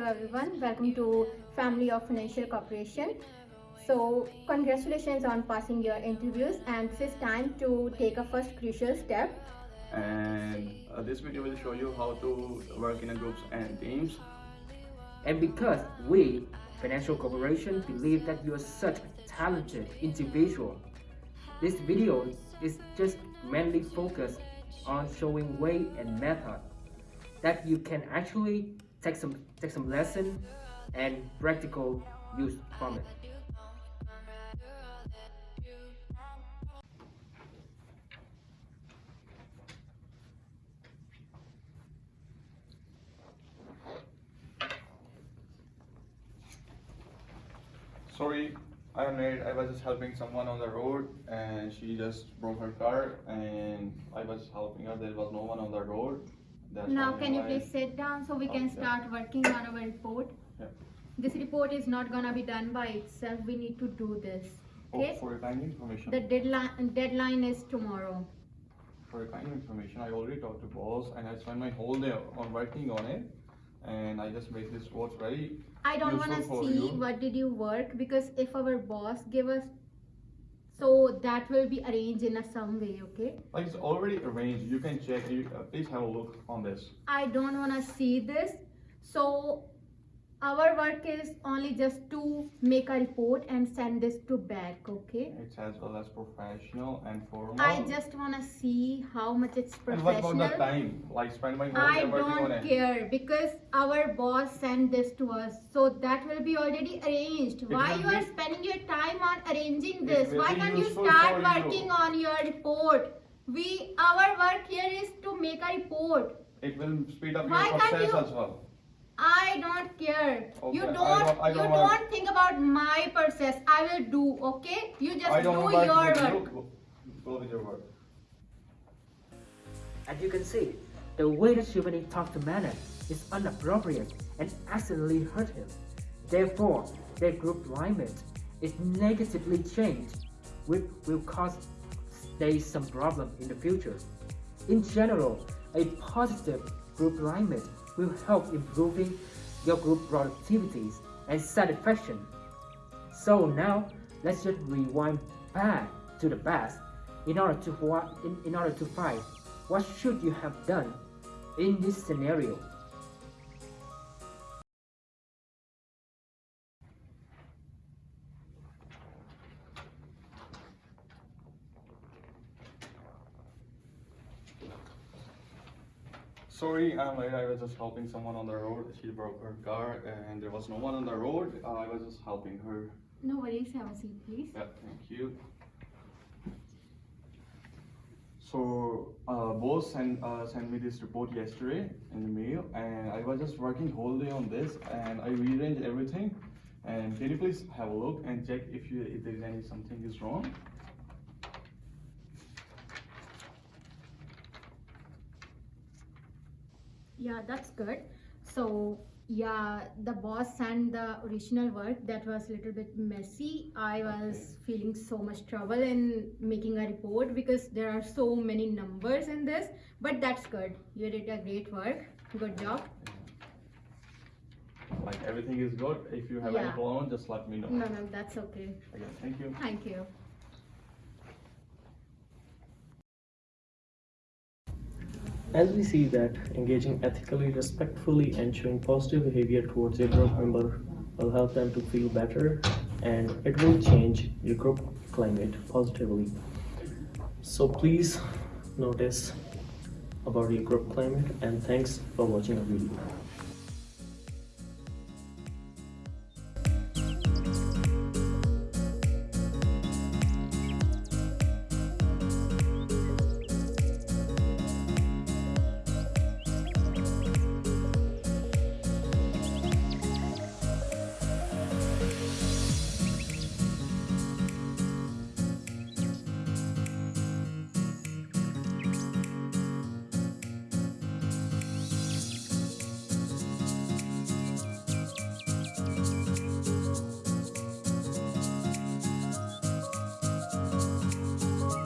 everyone. Welcome to Family of Financial Corporation. So, congratulations on passing your interviews, and this is time to take a first crucial step. And uh, this video will show you how to work in a groups and teams. And because we, Financial Corporation, believe that you are such a talented individual, this video is just mainly focused on showing way and method that you can actually take some take some lesson and practical use from it. Sorry, I'm late. I was just helping someone on the road and she just broke her car and I was helping her. There was no one on the road. That's Now, can you please sit down so we can start working on our report? Yeah. This report is not gonna be done by itself. We need to do this. Oh, Okay? for your kind information. The deadline deadline is tomorrow. For your kind information, I already talked to boss and I spent my whole day on working on it. And I just made this report very I don't wanna Useful see you. what did you work because if our boss give us, so that will be arranged in a some way. Okay? like it's already arranged. You can check. You uh, please have a look on this. I don't want to see this. So our work is only just to make a report and send this to back, okay? It's as well as professional and formal. I just want to see how much it's professional And what about the time? Like spend my whole I working don't it. care because our boss sent this to us. So that will be already arranged. Why will you are spending your time on arranging this? Why can't you start for you. working on your report? We our work here is to make a report. It will speed up Why your process you- as well. I don't care. Okay, You don't, don't- I you don't don't think about my process. I will do, okay? You just don't do know about your work. Go, go with your work. As you can see, the way that Shivani talked to Manan is inappropriate and accidentally hurt him. Therefore, their group alignment is negatively changed, which will cause there is some problem in the future. In general, a positive group alignment will help improving your group productivities and satisfaction. So now, let's just rewind back to the past in order to in, in order to find what should you have done in this scenario. Sorry, I'm late. I was just helping someone on the road. She broke her car and there was no one on the road. Uh, I was just helping her. No worries, have a seat, please. Yeah, thank you. So, uh, boss sent, uh, sent me this report yesterday in the mail and I was just working whole day on this and I rearranged everything. And can you please have a look and check if you if there is any something is wrong? Yeah, that's good. So, yeah, the boss sent the original work that was a little bit messy. I was feeling so much trouble in making a report because there are so many numbers in this, but that's good. You did a great work. Good job. Like everything is good. If you have any problem, just let me know. No, no, that's okay. Again, thank you. Thank you. As we see that engaging ethically, respectfully, and showing positive behavior towards your group member will help them to feel better and it will change your group climate positively. So please notice about your group climate and thanks for watching our video.